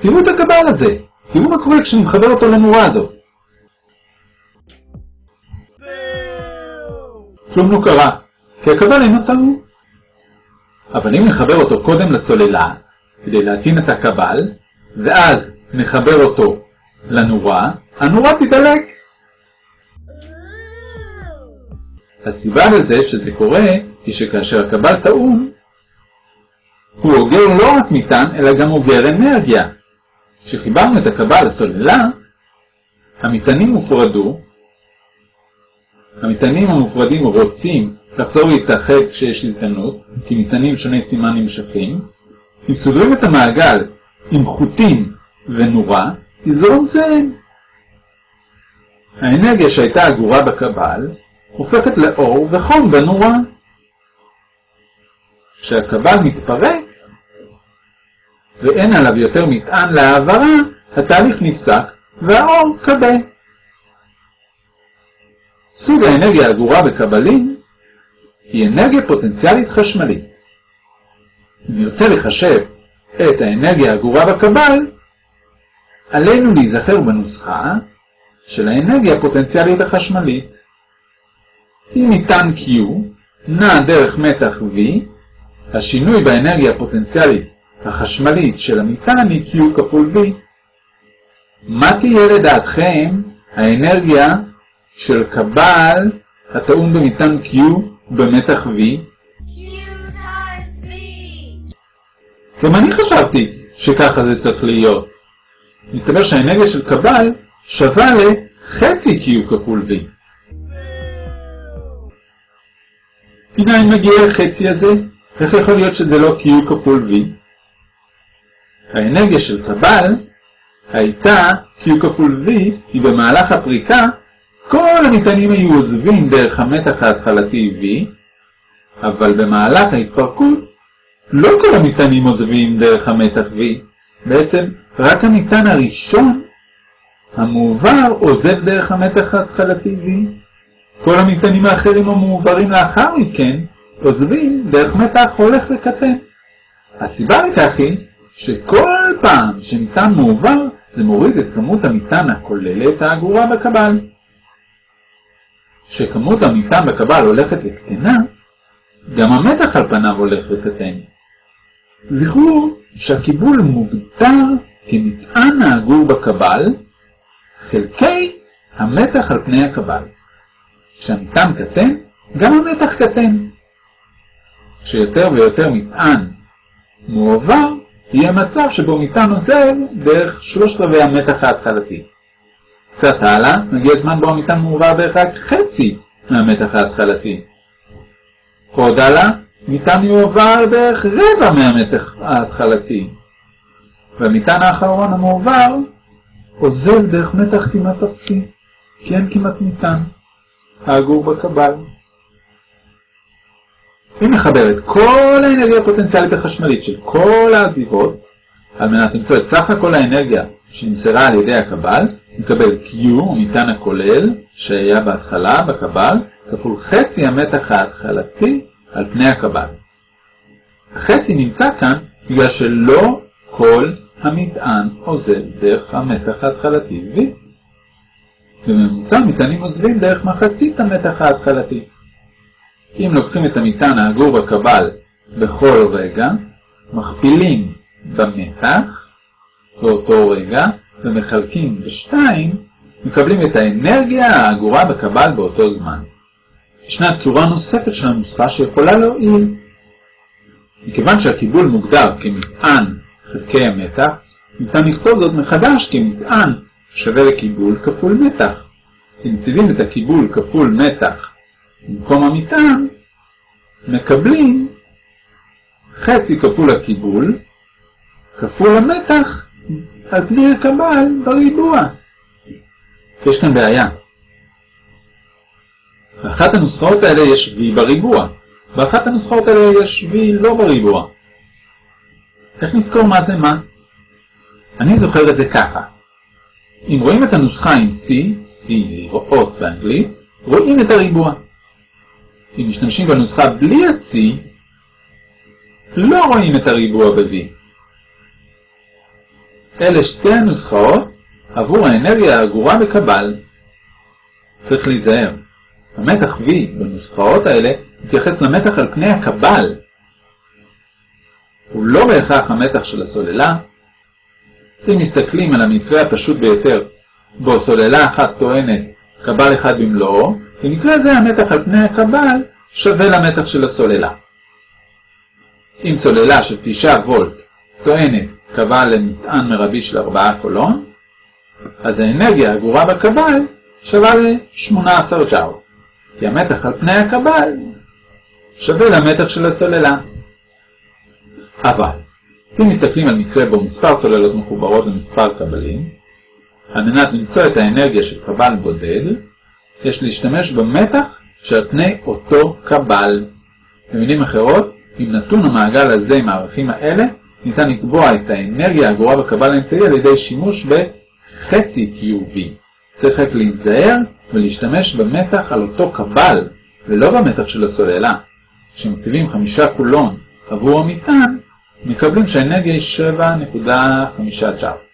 תראו את הקבל הזה, תראו מה קורה כשאני מחבר אותו לנורה הזאת. כלום לא קרה, כי הקבל אינו טעון. אבל אם נחבר אותו קודם לסוללה, כדי להטעין את הקבל, ואז נחבר אותו לנורה, הנורה תדלק. הסיבה לזה שזה קורה, היא שכאשר הקבל טעון, הוא אוגר לא רק מטען, אלא גם אוגר אנרגיה. כשחיברנו את הקבל לסוללה, המטענים הופרדו, המטענים המופרדים רוצים לחזור להתאחד כשיש הזדמנות, כי מטענים שני סימן נמשכים, אם סוגרים את המעגל עם חוטים ונורה, יזרום זהם. האנרגיה שהייתה אגורה בקבל הופכת לאור וחום בנורה. כשהקבל מתפרק ואין עליו יותר מטען להעברה, התהליך נפסק והאור כבה. סוג האנרגיה האגורה בקבלים היא אנרגיה פוטנציאלית חשמלית. אם נרצה לחשב את האנרגיה האגורה בקבל, עלינו להיזכר בנוסחה של האנרגיה הפוטנציאלית החשמלית. אם ניתן Q נע דרך מתח V, השינוי באנרגיה הפוטנציאלית החשמלית של המטען היא Q כפול V. מה תהיה לדעתכם האנרגיה של קבל הטעון במטען Q במתח V? גם אני חשבתי שככה זה צריך להיות. מסתבר שהאנרגיה של קבל שווה לחצי Q כפול V. מניין מגיע החצי הזה? איך יכול להיות שזה לא Q כפול V? האנרגיה של קבל הייתה Q כפול V, היא במהלך הפריקה, כל המטענים היו עוזבים דרך המתח ההתחלתי V, אבל במהלך ההתפרקות לא כל המטענים עוזבים דרך המתח V, בעצם רק המטען הראשון המועבר עוזב דרך המתח ההתחלתי V. כל המטענים האחרים המועברים לאחר מכן עוזבים דרך מתח הולך וקטן. הסיבה לכך היא שכל פעם שמטען מעובר זה מוריד את כמות המטען הכוללת האגורה בקבל. כשכמות המטען בקבל הולכת וקטנה, גם המתח על פניו הולך וקטן. זכרו שהקיבול מוגדר כמטען האגור בקבל חלקי המתח על פני הקבל. כשהמטען קטן, גם המתח קטן. כשיותר ויותר מטען מועבר, יהיה מצב שבו מטען עוזב דרך שלושת רבעי המתח ההתחלתי. קצת הלאה, מגיע זמן בו המטען מועבר דרך רק חצי מהמתח ההתחלתי. עוד הלאה, מטען יועבר דרך רבע מהמתח ההתחלתי. והמטען האחרון המועבר עוזב דרך מתח כמעט אפסי, כי אין כמעט מטען. האגור בקבל. אם נחבר את כל האנרגיה הפוטנציאלית החשמלית של כל העזיבות, על מנת למצוא את סך הכל האנרגיה שנמסרה על ידי הקבל, נקבל Q, המטען הכולל, שהיה בהתחלה בקבל, כפול חצי המתח ההתחלתי על פני הקבל. החצי נמצא כאן בגלל שלא כל המטען עוזב דרך המתח ההתחלתי V. בממוצע המטענים עוזבים דרך מחצית המתח ההתחלתי. אם לוקחים את המטען האגור בקבל בכל רגע, מכפילים במתח באותו רגע ומחלקים בשתיים, מקבלים את האנרגיה האגורה בקבל באותו זמן. ישנה צורה נוספת של הנוסחה שיכולה להועיל. מכיוון שהקיבול מוגדר כמטען חלקי המתח, ניתן לכתוב זאת מחדש כמטען שווה לקיבול כפול מתח. אם מציבים את הקיבול כפול מתח במקום המטען, מקבלים חצי כפול הקיבול כפול המתח על פני הקבל בריבוע. יש כאן בעיה. באחת הנוסחאות האלה יש v בריבוע, באחת הנוסחאות האלה יש v לא בריבוע. איך נזכור מה זה מה? אני זוכר את זה ככה. אם רואים את הנוסחה עם C, C לראות באנגלית, רואים את הריבוע. אם משתמשים בנוסחה בלי ה-C, לא רואים את הריבוע ב-V. אלה שתי הנוסחאות עבור האנרגיה האגורה בקבל. צריך להיזהר. המתח V בנוסחאות האלה מתייחס למתח על פני הקבל. הוא לא בהכרח המתח של הסוללה. אם מסתכלים על המקרה הפשוט ביותר, בו סוללה אחת טוענת קבל אחד במלואו, במקרה זה המתח על פני הקבל שווה למתח של הסוללה. אם סוללה של 9 וולט טוענת קבל למטען מרבי של 4 קולון, אז האנרגיה הגורה בקבל שווה ל-18 ג'או, כי המתח על פני הקבל שווה למתח של הסוללה. אבל, אם מסתכלים על מקרה בו מספר סוללות מחוברות למספר קבלים, על מנת למצוא את האנרגיה של קבל בודד, יש להשתמש במתח שעל פני אותו קבל. במילים אחרות, עם נתון המעגל הזה עם הערכים האלה, ניתן לקבוע את האנרגיה הגורה בקבל האמצעי על ידי שימוש בחצי QV. צריך רק להיזהר ולהשתמש במתח על אותו קבל, ולא במתח של הסוללה. כשמציבים חמישה קולון עבור המטען, מקבלים שהאנרגיה היא 7.5 ג'אר.